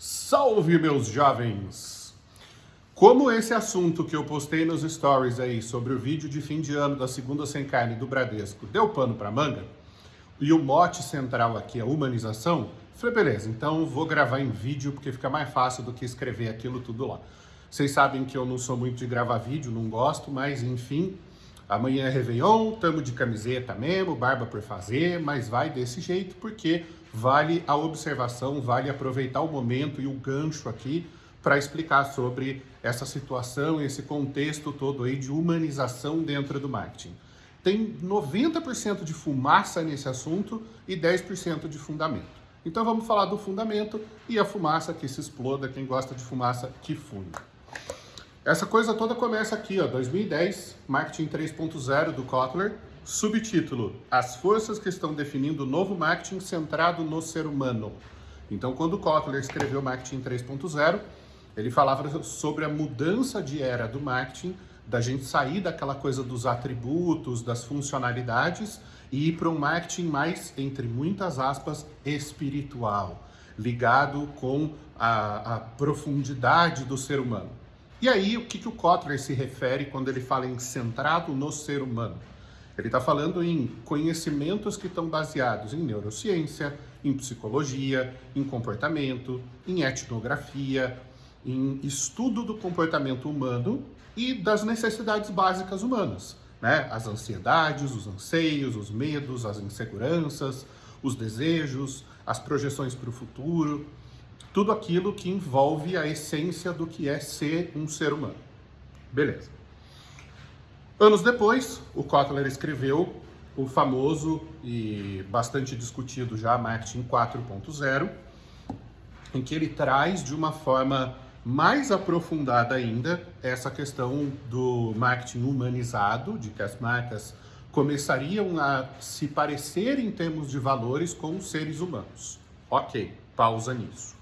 Salve, meus jovens! Como esse assunto que eu postei nos stories aí sobre o vídeo de fim de ano da segunda sem carne do Bradesco deu pano para manga, e o mote central aqui é humanização, falei, beleza, então vou gravar em vídeo porque fica mais fácil do que escrever aquilo tudo lá. Vocês sabem que eu não sou muito de gravar vídeo, não gosto, mas enfim, amanhã é Réveillon, tamo de camiseta mesmo, barba por fazer, mas vai desse jeito porque vale a observação, vale aproveitar o momento e o gancho aqui para explicar sobre essa situação, esse contexto todo aí de humanização dentro do marketing. Tem 90% de fumaça nesse assunto e 10% de fundamento. Então vamos falar do fundamento e a fumaça que se exploda, quem gosta de fumaça que funda. Essa coisa toda começa aqui, ó, 2010, Marketing 3.0 do Kotler, Subtítulo: As forças que estão definindo o novo marketing centrado no ser humano. Então, quando Kotler escreveu Marketing 3.0, ele falava sobre a mudança de era do marketing, da gente sair daquela coisa dos atributos, das funcionalidades e ir para um marketing mais, entre muitas aspas, espiritual, ligado com a, a profundidade do ser humano. E aí, o que, que o Kotler se refere quando ele fala em centrado no ser humano? Ele está falando em conhecimentos que estão baseados em neurociência, em psicologia, em comportamento, em etnografia, em estudo do comportamento humano e das necessidades básicas humanas, né? As ansiedades, os anseios, os medos, as inseguranças, os desejos, as projeções para o futuro, tudo aquilo que envolve a essência do que é ser um ser humano. Beleza. Anos depois, o Kotler escreveu o famoso e bastante discutido já Marketing 4.0, em que ele traz de uma forma mais aprofundada ainda essa questão do marketing humanizado, de que as marcas começariam a se parecer em termos de valores com os seres humanos. Ok, pausa nisso.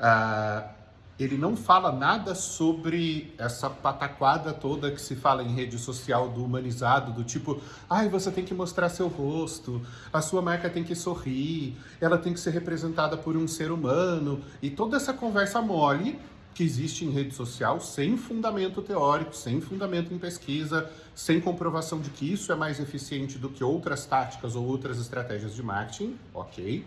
Uh, ele não fala nada sobre essa pataquada toda que se fala em rede social do humanizado, do tipo, ai, você tem que mostrar seu rosto, a sua marca tem que sorrir, ela tem que ser representada por um ser humano, e toda essa conversa mole que existe em rede social sem fundamento teórico, sem fundamento em pesquisa, sem comprovação de que isso é mais eficiente do que outras táticas ou outras estratégias de marketing, ok?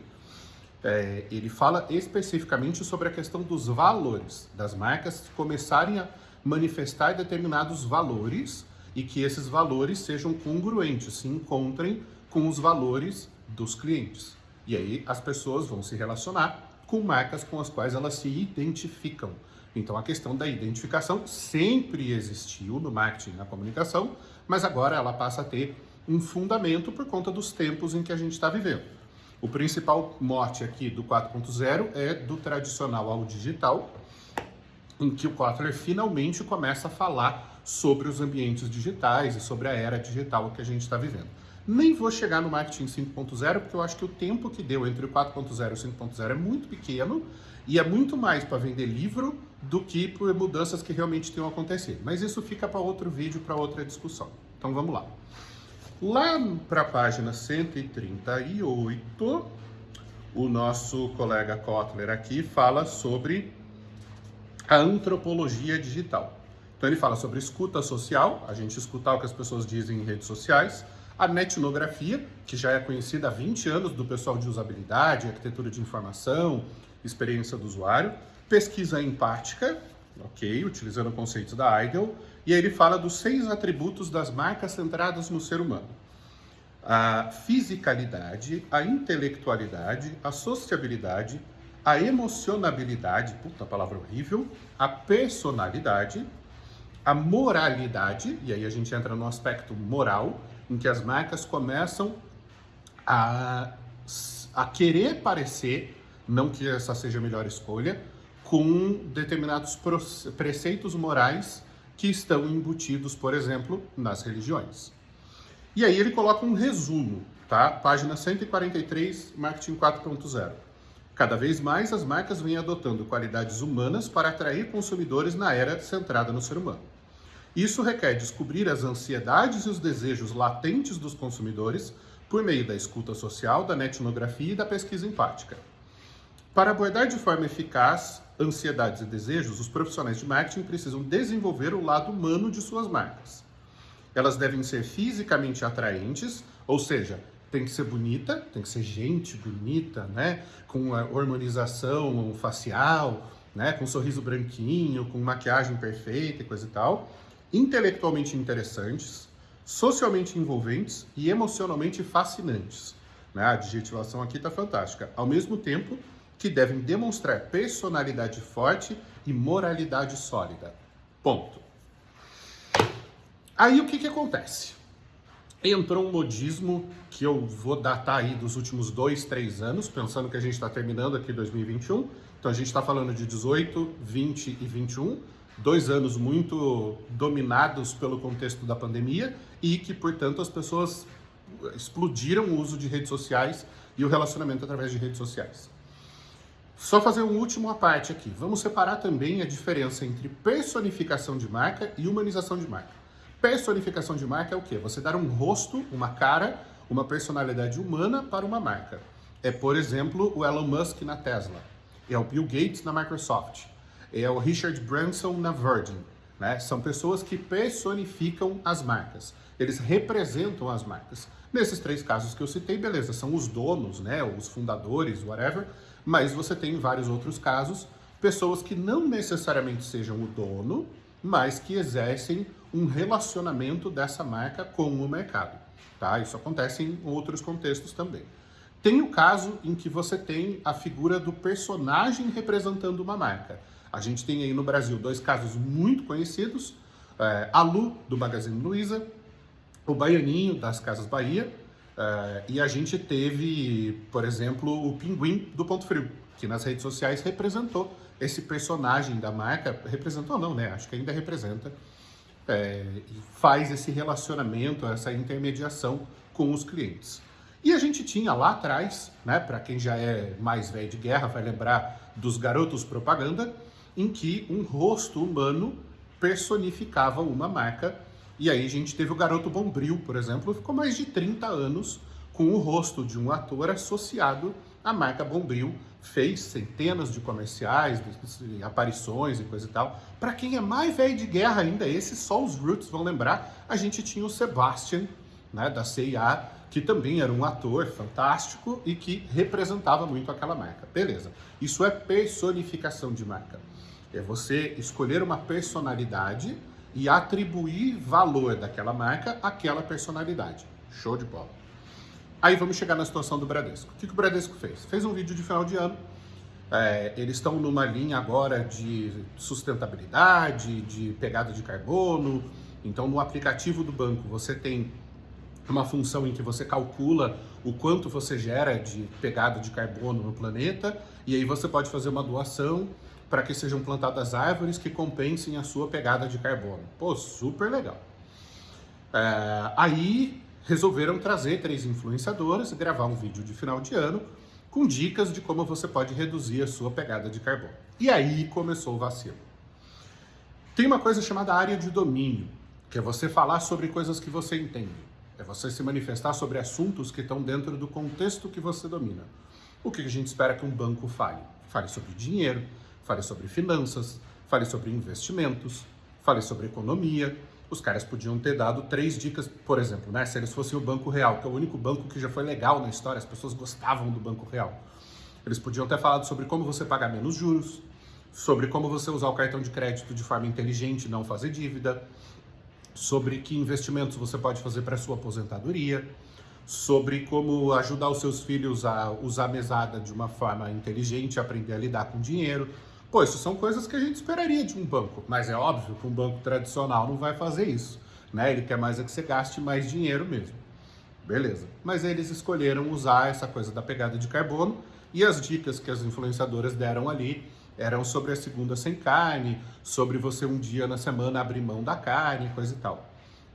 É, ele fala especificamente sobre a questão dos valores, das marcas começarem a manifestar determinados valores e que esses valores sejam congruentes, se encontrem com os valores dos clientes. E aí as pessoas vão se relacionar com marcas com as quais elas se identificam. Então a questão da identificação sempre existiu no marketing na comunicação, mas agora ela passa a ter um fundamento por conta dos tempos em que a gente está vivendo. O principal mote aqui do 4.0 é do tradicional ao digital, em que o Kotler finalmente começa a falar sobre os ambientes digitais e sobre a era digital que a gente está vivendo. Nem vou chegar no marketing 5.0, porque eu acho que o tempo que deu entre o 4.0 e o 5.0 é muito pequeno e é muito mais para vender livro do que por mudanças que realmente tenham acontecido. Mas isso fica para outro vídeo, para outra discussão. Então vamos lá. Lá para a página 138, o nosso colega Kotler aqui fala sobre a antropologia digital. Então ele fala sobre escuta social, a gente escutar o que as pessoas dizem em redes sociais, a netnografia, que já é conhecida há 20 anos do pessoal de usabilidade, arquitetura de informação, experiência do usuário, pesquisa empática, ok, utilizando o conceito da IDEL, e aí ele fala dos seis atributos das marcas centradas no ser humano. A fisicalidade, a intelectualidade, a sociabilidade, a emocionabilidade, puta palavra horrível, a personalidade, a moralidade, e aí a gente entra no aspecto moral, em que as marcas começam a, a querer parecer, não que essa seja a melhor escolha, com determinados preceitos morais que estão embutidos, por exemplo, nas religiões. E aí ele coloca um resumo, tá? Página 143, Marketing 4.0. Cada vez mais as marcas vêm adotando qualidades humanas para atrair consumidores na era centrada no ser humano. Isso requer descobrir as ansiedades e os desejos latentes dos consumidores por meio da escuta social, da netnografia e da pesquisa empática. Para abordar de forma eficaz ansiedades e desejos, os profissionais de marketing precisam desenvolver o lado humano de suas marcas. Elas devem ser fisicamente atraentes, ou seja, tem que ser bonita, tem que ser gente bonita, né? Com a hormonização facial, né? Com um sorriso branquinho, com maquiagem perfeita e coisa e tal. Intelectualmente interessantes, socialmente envolventes e emocionalmente fascinantes. Né? A adjetivação aqui está fantástica. Ao mesmo tempo que devem demonstrar personalidade forte e moralidade sólida. Ponto. Aí o que, que acontece? Entrou um modismo que eu vou datar aí dos últimos dois, três anos, pensando que a gente está terminando aqui 2021. Então a gente está falando de 18, 20 e 21, dois anos muito dominados pelo contexto da pandemia e que, portanto, as pessoas explodiram o uso de redes sociais e o relacionamento através de redes sociais. Só fazer um último à parte aqui. Vamos separar também a diferença entre personificação de marca e humanização de marca. Personificação de marca é o quê? Você dar um rosto, uma cara, uma personalidade humana para uma marca. É, por exemplo, o Elon Musk na Tesla. É o Bill Gates na Microsoft. É o Richard Branson na Virgin. Né? São pessoas que personificam as marcas. Eles representam as marcas. Nesses três casos que eu citei, beleza, são os donos, né, os fundadores, whatever, mas você tem vários outros casos, pessoas que não necessariamente sejam o dono, mas que exercem um relacionamento dessa marca com o mercado. Tá? Isso acontece em outros contextos também. Tem o caso em que você tem a figura do personagem representando uma marca. A gente tem aí no Brasil dois casos muito conhecidos, é, a Lu, do Magazine Luiza, o Baianinho, das Casas Bahia, uh, e a gente teve, por exemplo, o Pinguim, do Ponto Frio, que nas redes sociais representou esse personagem da marca, representou não, né? Acho que ainda representa, é, faz esse relacionamento, essa intermediação com os clientes. E a gente tinha lá atrás, né, para quem já é mais velho de guerra, vai lembrar dos garotos propaganda, em que um rosto humano personificava uma marca e aí a gente teve o Garoto Bombril, por exemplo, ficou mais de 30 anos com o rosto de um ator associado à marca Bombril, fez centenas de comerciais, aparições e coisa e tal. Para quem é mais velho de guerra ainda, esses só os Roots vão lembrar, a gente tinha o Sebastian, né, da CIA, que também era um ator fantástico e que representava muito aquela marca. Beleza, isso é personificação de marca. É você escolher uma personalidade e atribuir valor daquela marca àquela personalidade. Show de bola. Aí vamos chegar na situação do Bradesco. O que, que o Bradesco fez? Fez um vídeo de final de ano. É, eles estão numa linha agora de sustentabilidade, de pegada de carbono. Então, no aplicativo do banco, você tem uma função em que você calcula o quanto você gera de pegada de carbono no planeta, e aí você pode fazer uma doação para que sejam plantadas árvores que compensem a sua pegada de carbono. Pô, super legal. É, aí resolveram trazer três influenciadoras e gravar um vídeo de final de ano com dicas de como você pode reduzir a sua pegada de carbono. E aí começou o vacilo. Tem uma coisa chamada área de domínio, que é você falar sobre coisas que você entende. É você se manifestar sobre assuntos que estão dentro do contexto que você domina. O que a gente espera que um banco fale? Fale sobre dinheiro, Fale sobre finanças, fale sobre investimentos, fale sobre economia. Os caras podiam ter dado três dicas, por exemplo, né? Se eles fossem o Banco Real, que é o único banco que já foi legal na história, as pessoas gostavam do Banco Real. Eles podiam ter falado sobre como você pagar menos juros, sobre como você usar o cartão de crédito de forma inteligente e não fazer dívida, sobre que investimentos você pode fazer para sua aposentadoria, sobre como ajudar os seus filhos a usar a mesada de uma forma inteligente, aprender a lidar com dinheiro. Pô, isso são coisas que a gente esperaria de um banco, mas é óbvio que um banco tradicional não vai fazer isso, né? Ele quer mais é que você gaste mais dinheiro mesmo. Beleza. Mas eles escolheram usar essa coisa da pegada de carbono e as dicas que as influenciadoras deram ali eram sobre a segunda sem carne, sobre você um dia na semana abrir mão da carne, coisa e tal.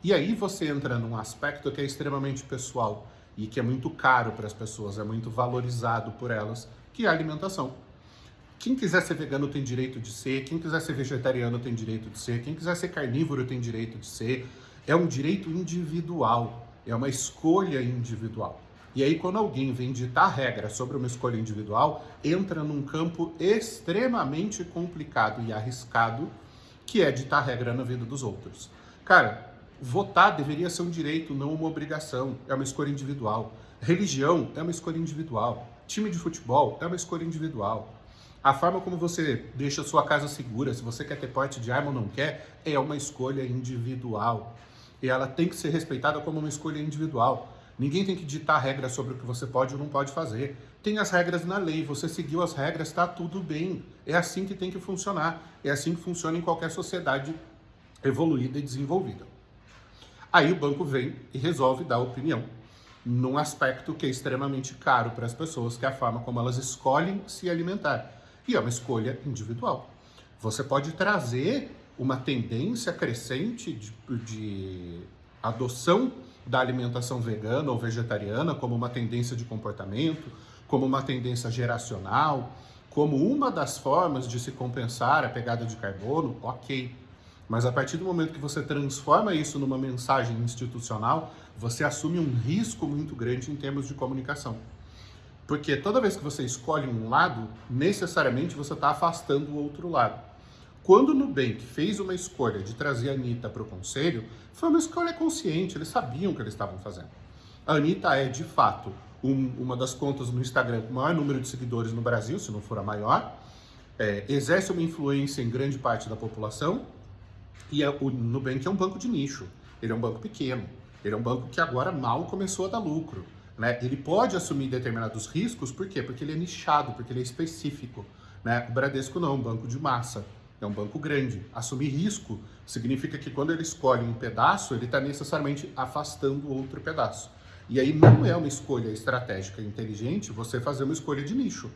E aí você entra num aspecto que é extremamente pessoal e que é muito caro para as pessoas, é muito valorizado por elas, que é a alimentação. Quem quiser ser vegano tem direito de ser, quem quiser ser vegetariano tem direito de ser, quem quiser ser carnívoro tem direito de ser. É um direito individual, é uma escolha individual. E aí, quando alguém vem ditar regra sobre uma escolha individual, entra num campo extremamente complicado e arriscado, que é ditar regra na vida dos outros. Cara, votar deveria ser um direito, não uma obrigação. É uma escolha individual. Religião é uma escolha individual. Time de futebol é uma escolha individual. A forma como você deixa sua casa segura, se você quer ter porte de arma ou não quer, é uma escolha individual. E ela tem que ser respeitada como uma escolha individual. Ninguém tem que ditar regras sobre o que você pode ou não pode fazer. Tem as regras na lei, você seguiu as regras, está tudo bem. É assim que tem que funcionar. É assim que funciona em qualquer sociedade evoluída e desenvolvida. Aí o banco vem e resolve dar opinião num aspecto que é extremamente caro para as pessoas, que é a forma como elas escolhem se alimentar. E é uma escolha individual. Você pode trazer uma tendência crescente de, de adoção da alimentação vegana ou vegetariana como uma tendência de comportamento, como uma tendência geracional, como uma das formas de se compensar a pegada de carbono, ok. Mas a partir do momento que você transforma isso numa mensagem institucional, você assume um risco muito grande em termos de comunicação. Porque toda vez que você escolhe um lado, necessariamente você está afastando o outro lado. Quando o Nubank fez uma escolha de trazer a Anitta para o conselho, foi uma escolha consciente, eles sabiam o que eles estavam fazendo. A Anitta é, de fato, um, uma das contas no Instagram com maior número de seguidores no Brasil, se não for a maior, é, exerce uma influência em grande parte da população, e é, o Nubank é um banco de nicho, ele é um banco pequeno, ele é um banco que agora mal começou a dar lucro. Né? Ele pode assumir determinados riscos, por quê? Porque ele é nichado, porque ele é específico. Né? O Bradesco não, é um banco de massa. É um banco grande. Assumir risco significa que quando ele escolhe um pedaço, ele está necessariamente afastando outro pedaço. E aí não é uma escolha estratégica inteligente você fazer uma escolha de nicho.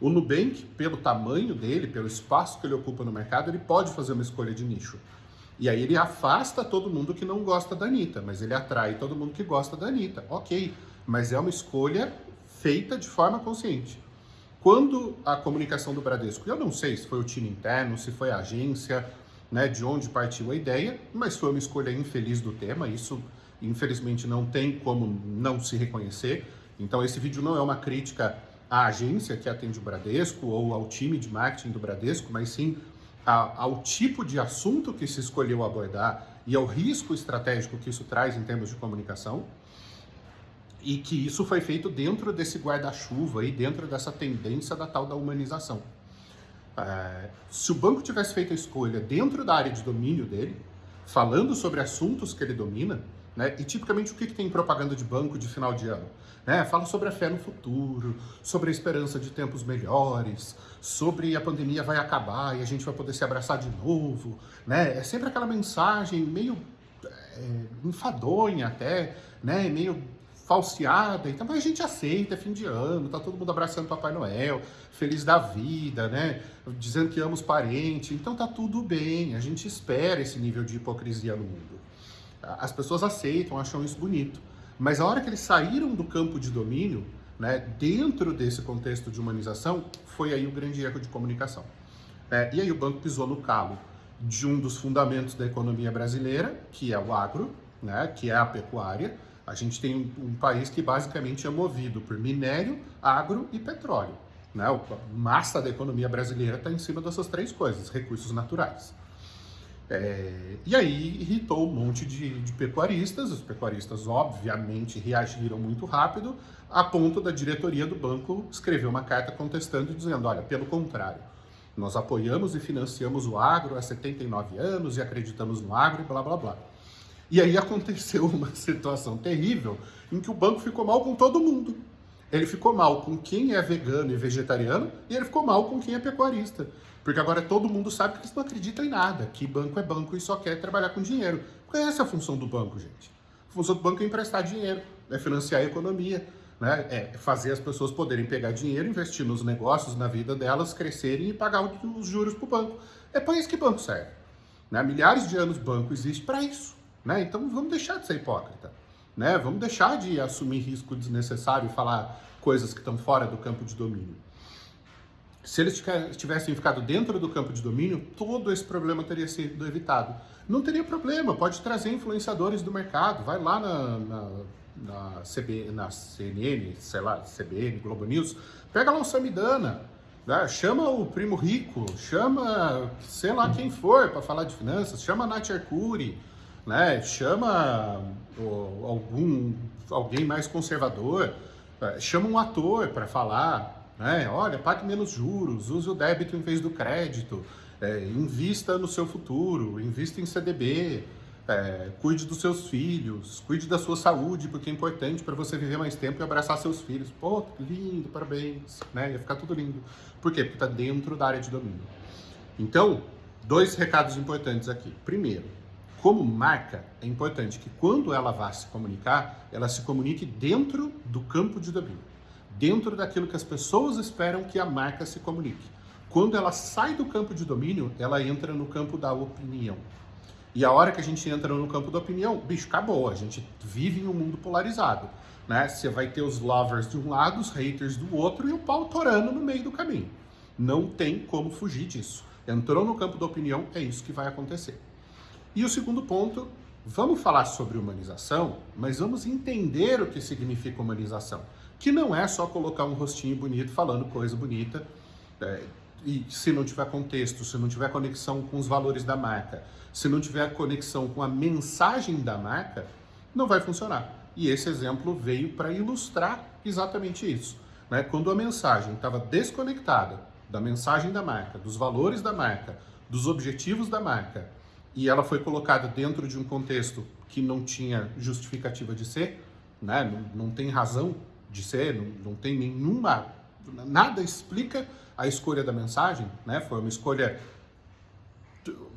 O Nubank, pelo tamanho dele, pelo espaço que ele ocupa no mercado, ele pode fazer uma escolha de nicho. E aí ele afasta todo mundo que não gosta da Anitta, mas ele atrai todo mundo que gosta da Anitta. Ok, mas é uma escolha feita de forma consciente. Quando a comunicação do Bradesco, eu não sei se foi o time interno, se foi a agência, né, de onde partiu a ideia, mas foi uma escolha infeliz do tema, isso infelizmente não tem como não se reconhecer. Então esse vídeo não é uma crítica à agência que atende o Bradesco ou ao time de marketing do Bradesco, mas sim ao tipo de assunto que se escolheu abordar e ao risco estratégico que isso traz em termos de comunicação e que isso foi feito dentro desse guarda-chuva e dentro dessa tendência da tal da humanização. É, se o banco tivesse feito a escolha dentro da área de domínio dele, falando sobre assuntos que ele domina, né, e tipicamente o que, que tem propaganda de banco de final de ano? Né? Fala sobre a fé no futuro, sobre a esperança de tempos melhores, sobre a pandemia vai acabar e a gente vai poder se abraçar de novo. Né? É sempre aquela mensagem meio é, enfadonha até, né? meio falseada, então mas a gente aceita, é fim de ano, tá todo mundo abraçando Papai Noel, feliz da vida, né? Dizendo que ama os parentes, então tá tudo bem, a gente espera esse nível de hipocrisia no mundo. As pessoas aceitam, acham isso bonito. Mas a hora que eles saíram do campo de domínio, né, dentro desse contexto de humanização, foi aí o grande erro de comunicação. É, e aí o banco pisou no calo de um dos fundamentos da economia brasileira, que é o agro, né, que é a pecuária, a gente tem um, país que basicamente é movido por minério, agro e petróleo. Né? A massa da economia brasileira está em cima dessas três coisas, recursos naturais. É, e aí irritou um monte de, de, pecuaristas, os pecuaristas obviamente reagiram muito rápido, a ponto da diretoria do banco escrever uma carta contestando e dizendo, olha, pelo contrário, nós apoiamos e financiamos o agro há 79 anos e acreditamos no agro e blá blá blá. E aí aconteceu uma situação terrível em que o banco ficou mal com todo mundo. Ele ficou mal com quem é vegano e vegetariano e ele ficou mal com quem é pecuarista. Porque agora todo mundo sabe que eles não acreditam em nada, que banco é banco e só quer trabalhar com dinheiro. Qual é essa a função do banco, gente? A função do banco é emprestar dinheiro, é financiar a economia, né? é fazer as pessoas poderem pegar dinheiro, investir nos negócios, na vida delas, crescerem e pagar os juros para o banco. É para isso que banco serve. Né? Milhares de anos banco existe para isso. Né? Então vamos deixar de ser hipócrita. Né? Vamos deixar de assumir risco desnecessário e falar coisas que estão fora do campo de domínio. Se eles tivessem ficado dentro do campo de domínio, todo esse problema teria sido evitado. Não teria problema, pode trazer influenciadores do mercado, vai lá na, na na, CB, na CNN, sei lá, CBN, Globo News, pega lá o Samidana, né? chama o Primo Rico, chama sei lá quem for para falar de finanças, chama a Nath Arcuri, né? chama algum, alguém mais conservador, é, chama um ator para falar, né? olha, pague menos juros, use o débito em vez do crédito, é, invista no seu futuro, invista em CDB, é, cuide dos seus filhos, cuide da sua saúde, porque é importante para você viver mais tempo e abraçar seus filhos. Pô, lindo, parabéns, né? Ia ficar tudo lindo. Por quê? Porque está dentro da área de domínio. Então, dois recados importantes aqui. Primeiro, como marca, é importante que quando ela vá se comunicar, ela se comunique dentro do campo de domínio, dentro daquilo que as pessoas esperam que a marca se comunique. Quando ela sai do campo de domínio, ela entra no campo da opinião. E a hora que a gente entra no campo da opinião, bicho, acabou. A gente vive em um mundo polarizado. Né? Você vai ter os lovers de um lado, os haters do outro e o pau torando no meio do caminho. Não tem como fugir disso. Entrou no campo da opinião, é isso que vai acontecer. E o segundo ponto, vamos falar sobre humanização, mas vamos entender o que significa humanização. Que não é só colocar um rostinho bonito falando coisa bonita, é, e se não tiver contexto, se não tiver conexão com os valores da marca, se não tiver conexão com a mensagem da marca, não vai funcionar. E esse exemplo veio para ilustrar exatamente isso. Né? Quando a mensagem estava desconectada da mensagem da marca, dos valores da marca, dos objetivos da marca, e ela foi colocada dentro de um contexto que não tinha justificativa de ser, né? não, não tem razão de ser, não, não tem nenhuma. Nada explica a escolha da mensagem, né? Foi uma escolha,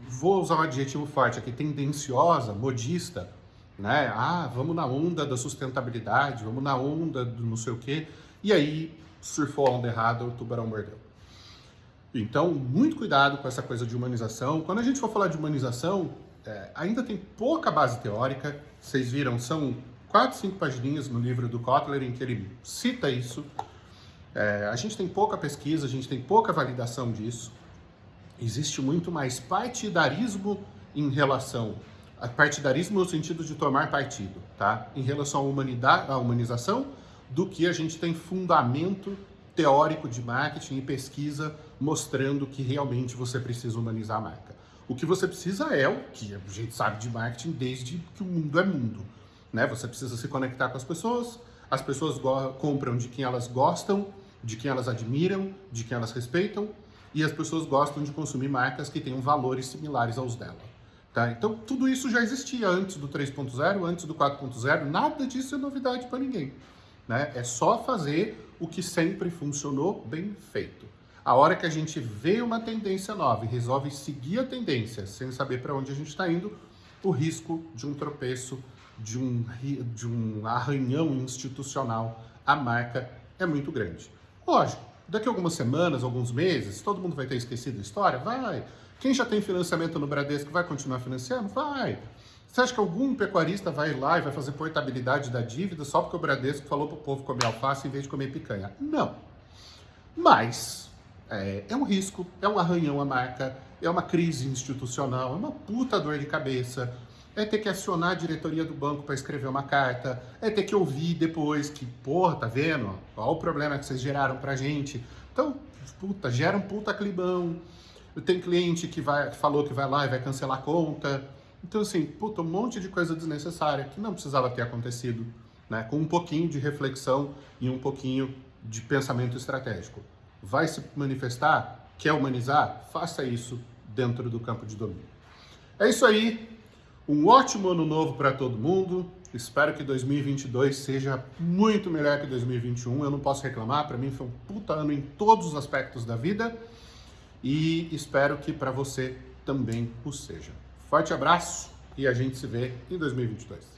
vou usar um adjetivo forte aqui, tendenciosa, modista, né? Ah, vamos na onda da sustentabilidade, vamos na onda do não sei o quê. E aí surfou a onda errada, o tubarão mordeu. Então, muito cuidado com essa coisa de humanização. Quando a gente for falar de humanização, é, ainda tem pouca base teórica. Vocês viram, são quatro, cinco pagininhas no livro do Kotler em que ele cita isso. É, a gente tem pouca pesquisa, a gente tem pouca validação disso. Existe muito mais partidarismo em relação a partidarismo no sentido de tomar partido, tá? Em relação à, humanidade, à humanização, do que a gente tem fundamento teórico de marketing e pesquisa mostrando que realmente você precisa humanizar a marca. O que você precisa é o que a gente sabe de marketing desde que o mundo é mundo, né? Você precisa se conectar com as pessoas, as pessoas compram de quem elas gostam, de quem elas admiram, de quem elas respeitam, e as pessoas gostam de consumir marcas que tenham valores similares aos dela. Tá? Então, tudo isso já existia antes do 3.0, antes do 4.0, nada disso é novidade para ninguém. Né? É só fazer o que sempre funcionou bem feito. A hora que a gente vê uma tendência nova e resolve seguir a tendência sem saber para onde a gente está indo, o risco de um tropeço, de um, de um arranhão institucional à marca é muito grande. Lógico, daqui a algumas semanas, alguns meses, todo mundo vai ter esquecido a história? Vai. Quem já tem financiamento no Bradesco vai continuar financiando? Vai. Você acha que algum pecuarista vai lá e vai fazer portabilidade da dívida só porque o Bradesco falou para o povo comer alface em vez de comer picanha? Não. Mas é, é, um risco, é um arranhão à marca, é uma crise institucional, é uma puta dor de cabeça, é ter que acionar a diretoria do banco para escrever uma carta, é ter que ouvir depois que, porra, tá vendo? Olha o problema que vocês geraram pra gente. Então, puta, gera um puta clibão. Tem cliente que, vai, falou que vai lá e vai cancelar a conta. Então, assim, puta, um monte de coisa desnecessária que não precisava ter acontecido, né? Com um pouquinho de reflexão e um pouquinho de pensamento estratégico. Vai se manifestar? Quer humanizar? Faça isso dentro do campo de domínio. É isso aí. Um ótimo ano novo para todo mundo. Espero que 2022 seja muito melhor que 2021. Eu não posso reclamar, para mim foi um puta ano em todos os aspectos da vida. E espero que para você também o seja. Forte abraço e a gente se vê em 2022.